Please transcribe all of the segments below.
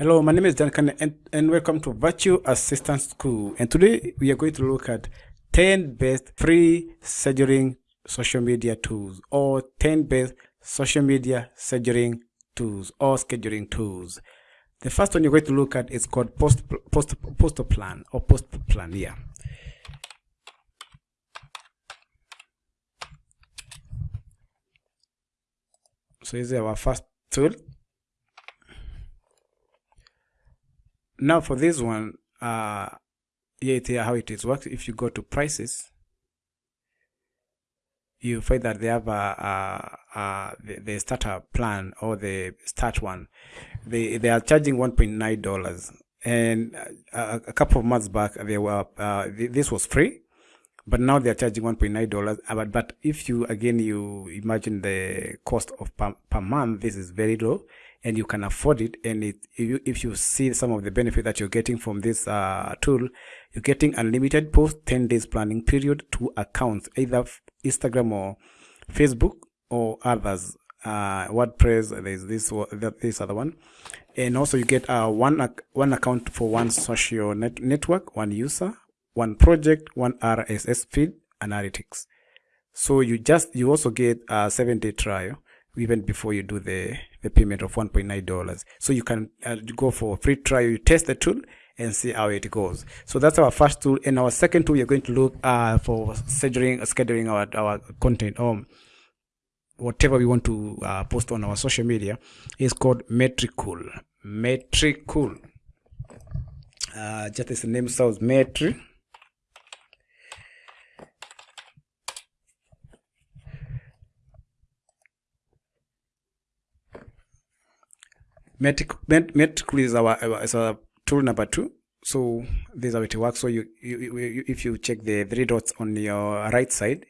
Hello, my name is Duncan and, and welcome to Virtual Assistant School. And today we are going to look at 10 best free scheduling social media tools or 10 best social media scheduling tools or scheduling tools. The first one you're going to look at is called post post post plan or post plan. Yeah. So this is our first tool. Now for this one, uh, here, here how it is works. If you go to prices, you find that they have a, a, a the, the, starter plan or the start one. They they are charging one point nine dollars, and a, a, couple of months back they were uh, this was free, but now they are charging one point nine dollars. Uh, but but if you again you imagine the cost of per, per month, this is very low and you can afford it. And it, if, you, if you see some of the benefit that you're getting from this uh, tool you're getting unlimited post 10 days planning period to accounts either instagram or facebook or others. Uh, wordpress there's this this other one. And also you get uh, one one account for one social net network one user one project one rss feed analytics. So you just you also get a seven day trial even before you do the, the payment of $1.9. So you can uh, go for free trial, you test the tool and see how it goes. So that's our first tool. And our second tool, we're going to look uh, for scheduling, scheduling our, our content or whatever we want to uh, post on our social media is called Metricool. Metricool. Uh, just as the name sounds, Metri Metricool is our is our tool number two. So this is how it works. So you, you, you if you check the three dots on your right side,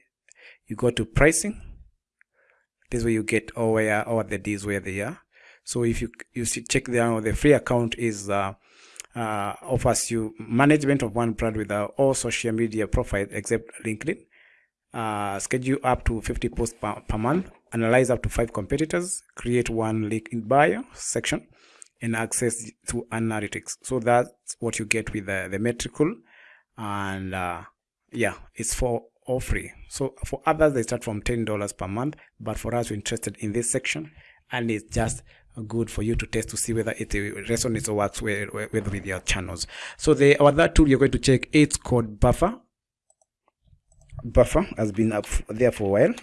you go to pricing. This way you get all where all the D's where they are. So if you you see, check the the free account is uh, uh, offers you management of one brand with uh, all social media profiles except LinkedIn. Uh, schedule up to 50 posts per, per month analyze up to five competitors, create one link in bio section, and access to analytics. So that's what you get with the, the Metricool. And uh, yeah, it's for all free. So for others, they start from $10 per month. But for us, we're interested in this section. And it's just good for you to test to see whether it resonates or works with, with, with your channels. So the other tool you're going to check, it's called Buffer. Buffer has been up there for a while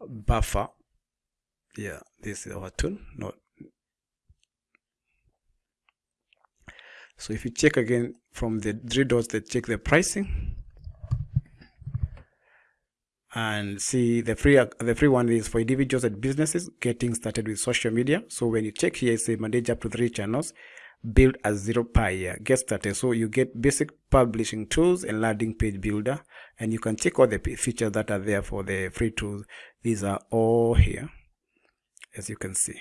buffer. Yeah this is our tool not so if you check again from the three dots that check the pricing and see the free the free one is for individuals and businesses getting started with social media. So when you check here say manage up to three channels build a zero per year get started. So you get basic publishing tools and landing page builder and you can check all the features that are there for the free tools. These are all here as you can see.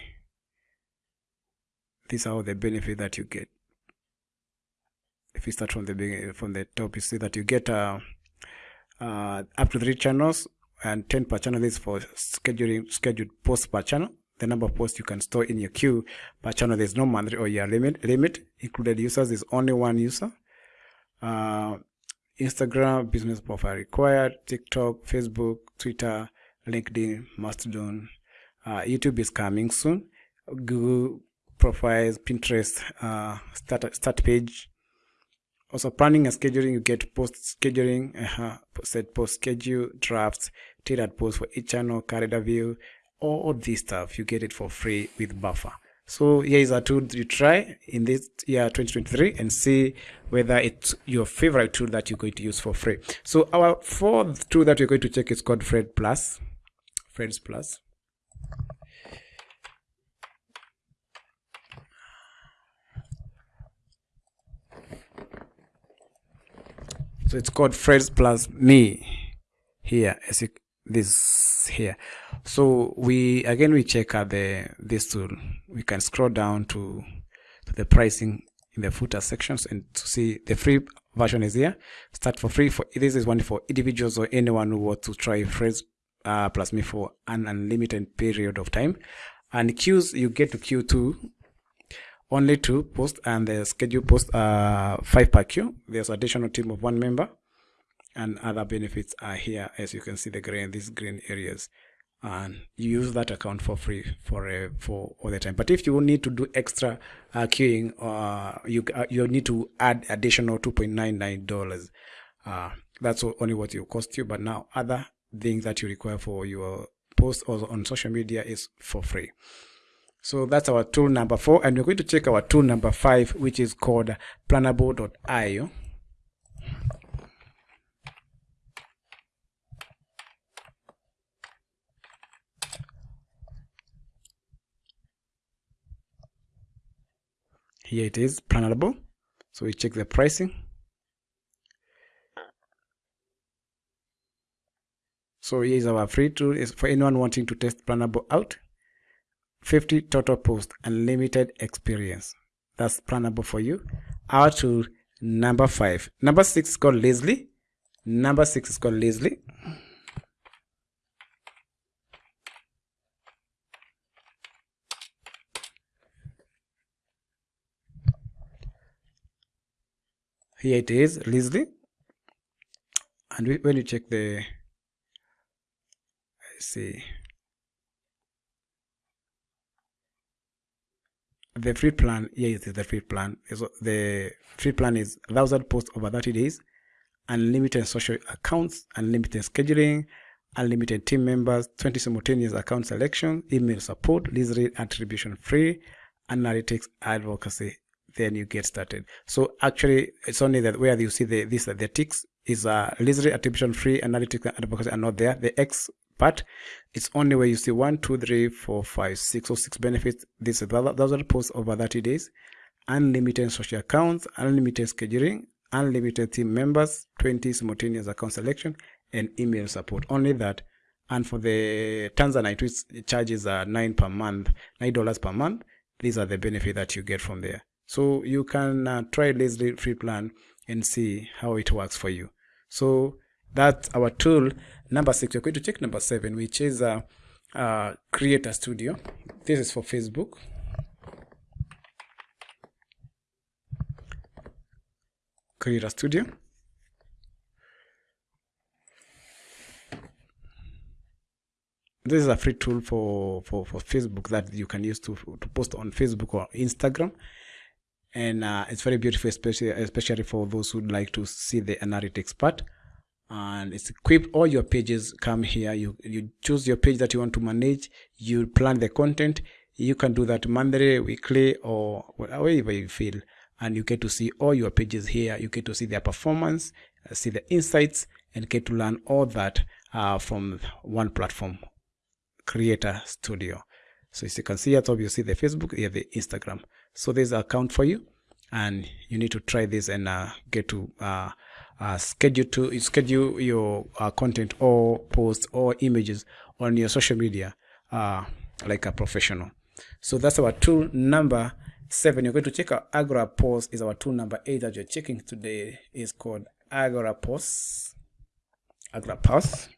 These are all the benefit that you get. If you start from the beginning from the top you see that you get uh, uh, up to three channels and 10 per channel. This for scheduling scheduled posts per channel the number of posts you can store in your queue per channel. There's no monthly or year limit limit. Included users is only one user. Uh, instagram business profile required. Tiktok facebook twitter linkedin mastodon uh, youtube is coming soon. Google profiles pinterest uh, start, start page. Also planning and scheduling. You get post scheduling uh -huh, set post schedule drafts tailored posts for each channel calendar view all this stuff you get it for free with buffer. So here is a tool you try in this year 2023 and see whether it's your favorite tool that you're going to use for free. So our fourth tool that we're going to check is called Friends plus. Friends plus. So it's called Friends plus me here as you this here. So we again we check out the this tool. We can scroll down to, to the pricing in the footer sections and to see the free version is here. Start for free. For this is one for individuals or anyone who wants to try phrase uh, plus me for an unlimited period of time. And queues you get to queue to only two posts and the schedule post uh, five per queue. There's additional team of one member and other benefits are here as you can see the green these green areas. And you use that account for free for uh, for all the time. But if you need to do extra uh, queuing uh, you uh, you need to add additional 2.99 dollars. Uh, that's only what it will cost you. But now other things that you require for your post or on social media is for free. So that's our tool number four. And we're going to check our tool number five which is called planable.io here it is planable so we check the pricing. So here is our free tool. Is for anyone wanting to test planable out. 50 total post unlimited experience. That's planable for you. Our tool number five. Number six is called leslie. Number six is called leslie here it is Leslie and we, when you check the I see. The free plan here is the free plan. So the free plan is 1000 posts over 30 days unlimited social accounts unlimited scheduling unlimited team members 20 simultaneous account selection email support list attribution free analytics advocacy then you get started. So actually, it's only that where you see the this the ticks is a uh, literally attribution free analytics and advocacy are not there. The X part, it's only where you see one, two, three, four, five, six or six benefits. This is thousand posts over 30 days, unlimited social accounts, unlimited scheduling, unlimited team members, 20 simultaneous account selection, and email support. Only that. And for the Tanzanite, which charges are nine per month, nine dollars per month, these are the benefit that you get from there. So you can uh, try Leslie free plan and see how it works for you. So that's our tool number six. We're going to check number seven, which is uh, uh, Creator Studio. This is for Facebook. Creator Studio. This is a free tool for, for, for Facebook that you can use to, to post on Facebook or Instagram and uh, it's very beautiful especially especially for those who'd like to see the analytics part. And it's equipped all your pages come here. You you choose your page that you want to manage. You plan the content. You can do that monthly weekly or whatever you feel. And you get to see all your pages here. You get to see their performance uh, see the insights and get to learn all that uh, from one platform creator studio. So as you can see at top you see the facebook here the instagram so there's an account for you and you need to try this and uh, get to uh, uh, schedule to schedule your uh, content or posts or images on your social media uh, like a professional. So that's our tool number seven. You're going to check out Agorapulse is our tool number eight that you're checking today. Is called Agorapulse. Agora post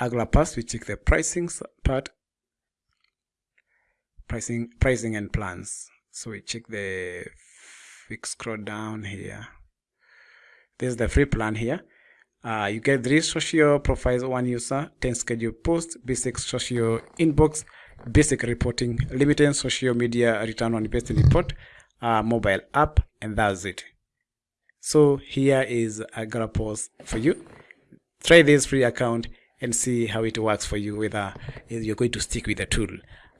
Agorapulse, we check the pricing part, pricing, pricing and plans. So we check the, we scroll down here. This is the free plan here. Uh, you get three social profiles, one user, 10 schedule posts, basic social inbox, basic reporting, limited social media return on investment report, uh, mobile app, and that's it. So here is Agorapulse for you. Try this free account and see how it works for you whether you're going to stick with the tool.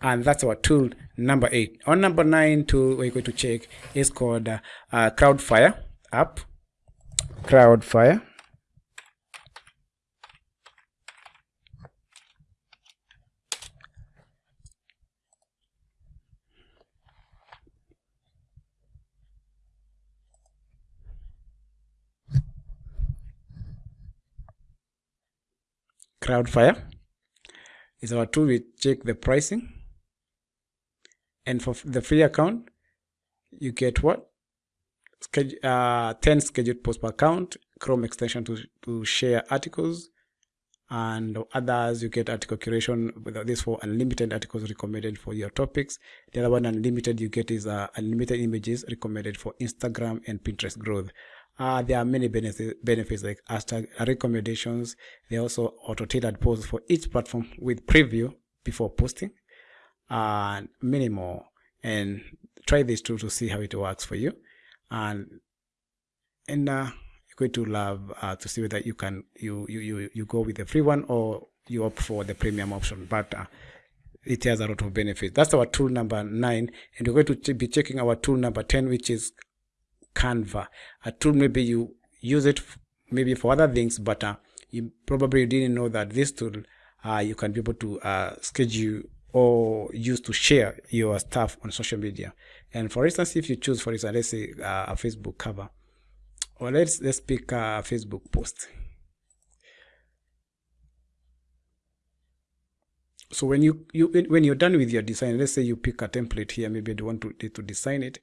And that's our tool number eight. On number nine tool we're going to check is called uh, crowdfire app. Crowdfire Crowdfire is our tool. We check the pricing. And for the free account, you get what? schedule, uh, 10 scheduled posts per account, Chrome extension to, to share articles, and others you get article curation this for unlimited articles recommended for your topics the other one unlimited you get is uh, unlimited images recommended for instagram and pinterest growth uh, there are many benefits, benefits like hashtag recommendations. They also auto-tailored posts for each platform with preview before posting and many more. And try this tool to see how it works for you. And and uh, you're going to love uh, to see whether you can you, you you you go with the free one or you opt for the premium option. But uh, it has a lot of benefits. That's our tool number nine. And we're going to be checking our tool number 10 which is canva. A tool maybe you use it maybe for other things but uh, you probably didn't know that this tool uh, you can be able to uh, schedule or use to share your stuff on social media. And for instance if you choose for instance let's say uh, a facebook cover or let's let's pick a facebook post. So when you you when you're done with your design let's say you pick a template here maybe you want to to design it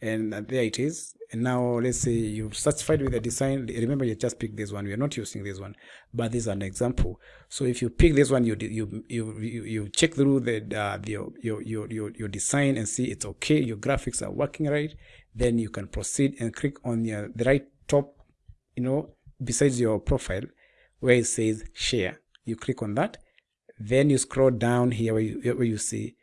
and there it is. And now let's say you've satisfied with the design remember you just picked this one. We are not using this one but this is an example. So if you pick this one you you you you, you check through the uh, the your, your your your design and see it's okay your graphics are working right then you can proceed and click on your the right top you know besides your profile where it says share. You click on that. Then you scroll down here where you, where you see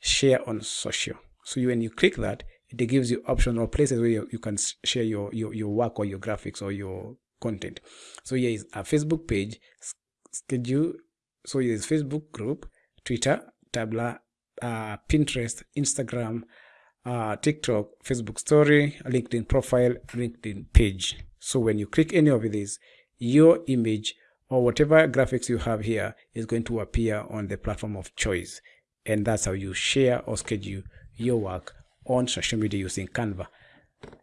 share on social. So you, when you click that it gives you options or places where you, you can share your, your your work or your graphics or your content so here is a facebook page schedule so here is facebook group twitter Tumblr uh, pinterest instagram uh, TikTok, Facebook story, LinkedIn profile, LinkedIn page. So when you click any of these, your image or whatever graphics you have here is going to appear on the platform of choice. And that's how you share or schedule your work on social media using Canva.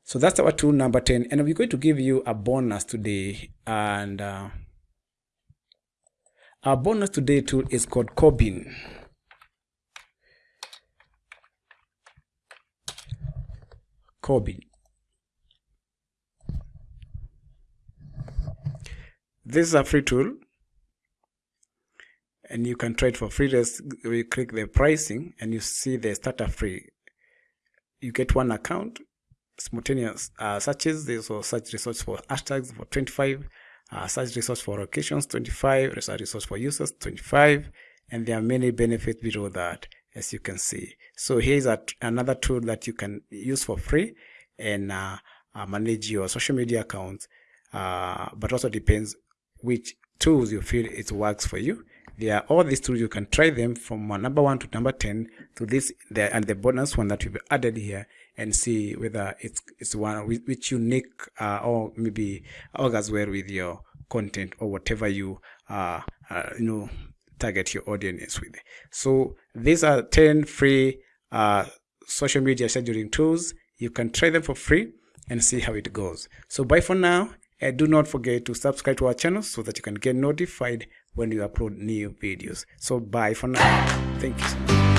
So that's our tool number 10. And we're going to give you a bonus today. And uh, our bonus today tool is called Combin. Combin. This is a free tool and you can try it for free. Just you click the pricing and you see the starter free. You get one account, simultaneous uh, searches. There's also search resource for hashtags for 25, uh, search resource for locations 25, search resource for users 25, and there are many benefits below that as you can see. So here's a, another tool that you can use for free and uh, uh, manage your social media accounts, uh, but also depends which tools you feel it works for you. There are all these tools, you can try them from number one to number 10 to this, the, and the bonus one that we've added here and see whether it's, it's one which unique uh, or maybe augurs well with your content or whatever you, uh, uh, you know, target your audience with. So these are 10 free uh, social media scheduling tools. You can try them for free and see how it goes. So bye for now. And do not forget to subscribe to our channel so that you can get notified when we upload new videos. So bye for now. Thank you so much.